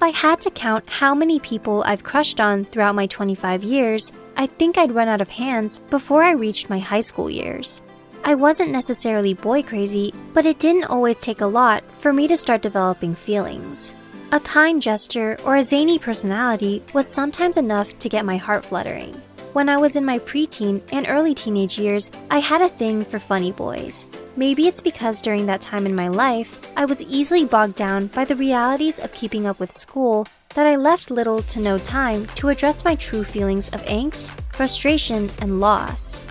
If I had to count how many people I've crushed on throughout my 25 years, I think I'd run out of hands before I reached my high school years. I wasn't necessarily boy crazy, but it didn't always take a lot for me to start developing feelings. A kind gesture or a zany personality was sometimes enough to get my heart fluttering. When I was in my preteen and early teenage years, I had a thing for funny boys. Maybe it's because during that time in my life, I was easily bogged down by the realities of keeping up with school that I left little to no time to address my true feelings of angst, frustration, and loss.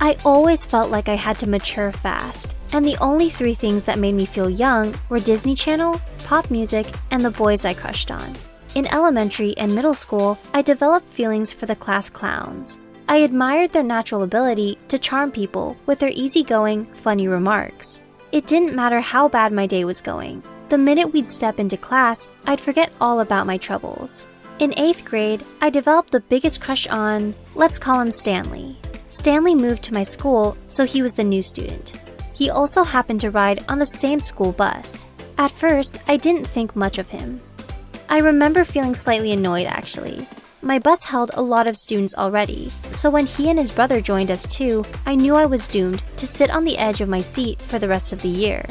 I always felt like I had to mature fast, and the only three things that made me feel young were Disney Channel, pop music, and the boys I crushed on. In elementary and middle school, I developed feelings for the class clowns. I admired their natural ability to charm people with their easygoing, funny remarks. It didn't matter how bad my day was going. The minute we'd step into class, I'd forget all about my troubles. In 8th grade, I developed the biggest crush on, let's call him Stanley. Stanley moved to my school, so he was the new student. He also happened to ride on the same school bus. At first, I didn't think much of him. I remember feeling slightly annoyed actually. My bus held a lot of students already, so when he and his brother joined us too, I knew I was doomed to sit on the edge of my seat for the rest of the year.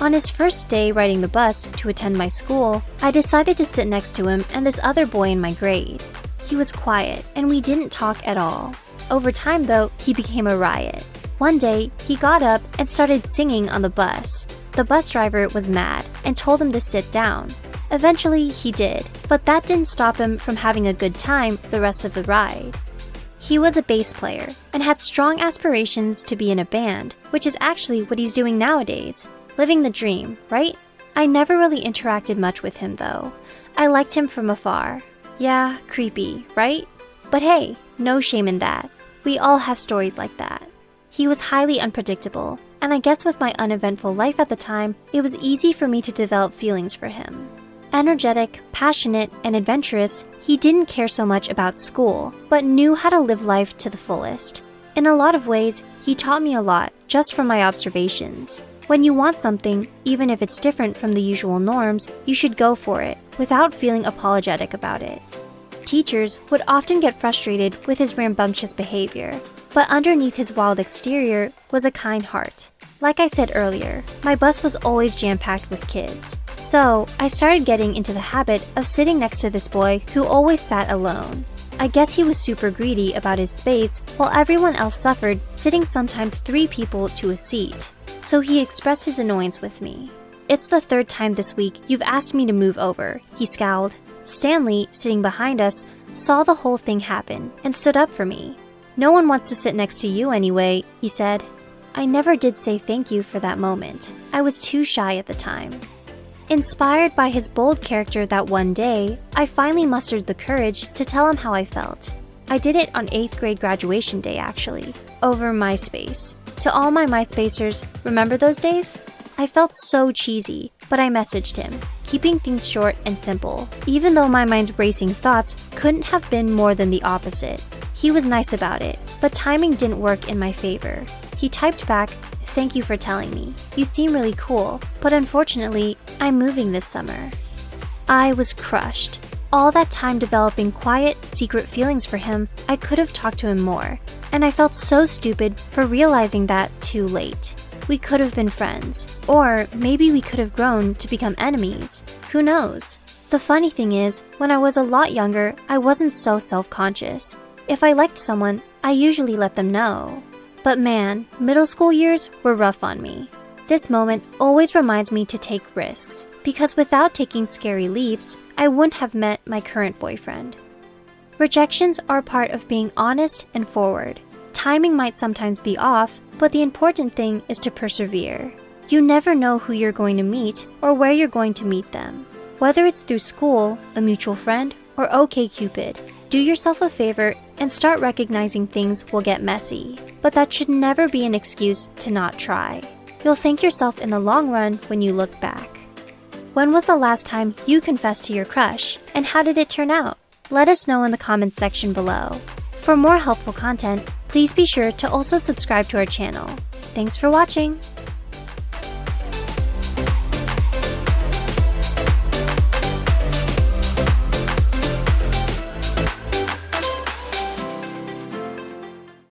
On his first day riding the bus to attend my school, I decided to sit next to him and this other boy in my grade. He was quiet, and we didn't talk at all. Over time though, he became a riot. One day, he got up and started singing on the bus. The bus driver was mad and told him to sit down. Eventually, he did, but that didn't stop him from having a good time the rest of the ride. He was a bass player and had strong aspirations to be in a band, which is actually what he's doing nowadays. Living the dream, right? I never really interacted much with him though. I liked him from afar. Yeah, creepy, right? But hey, no shame in that. We all have stories like that. He was highly unpredictable, and I guess with my uneventful life at the time, it was easy for me to develop feelings for him. Energetic, passionate, and adventurous, he didn't care so much about school, but knew how to live life to the fullest. In a lot of ways, he taught me a lot just from my observations. When you want something, even if it's different from the usual norms, you should go for it without feeling apologetic about it. Teachers would often get frustrated with his rambunctious behavior, but underneath his wild exterior was a kind heart. Like I said earlier, my bus was always jam-packed with kids, so I started getting into the habit of sitting next to this boy who always sat alone. I guess he was super greedy about his space while everyone else suffered sitting sometimes three people to a seat. So he expressed his annoyance with me. It's the third time this week you've asked me to move over, he scowled. Stanley, sitting behind us, saw the whole thing happen and stood up for me. No one wants to sit next to you anyway, he said. I never did say thank you for that moment. I was too shy at the time. Inspired by his bold character that one day, I finally mustered the courage to tell him how I felt. I did it on 8th grade graduation day actually, over MySpace. To all my MySpacers, remember those days? I felt so cheesy, but I messaged him, keeping things short and simple, even though my mind's racing thoughts couldn't have been more than the opposite. He was nice about it, but timing didn't work in my favor. He typed back, Thank you for telling me. You seem really cool, but unfortunately, I'm moving this summer. I was crushed. All that time developing quiet, secret feelings for him, I could have talked to him more, and I felt so stupid for realizing that too late we could have been friends. Or maybe we could have grown to become enemies. Who knows? The funny thing is, when I was a lot younger, I wasn't so self-conscious. If I liked someone, I usually let them know. But man, middle school years were rough on me. This moment always reminds me to take risks, because without taking scary leaps, I wouldn't have met my current boyfriend. Rejections are part of being honest and forward. Timing might sometimes be off, but the important thing is to persevere. You never know who you're going to meet or where you're going to meet them. Whether it's through school, a mutual friend, or OkCupid, do yourself a favor and start recognizing things will get messy. But that should never be an excuse to not try. You'll thank yourself in the long run when you look back. When was the last time you confessed to your crush, and how did it turn out? Let us know in the comments section below. For more helpful content, please be sure to also subscribe to our channel. Thanks for watching!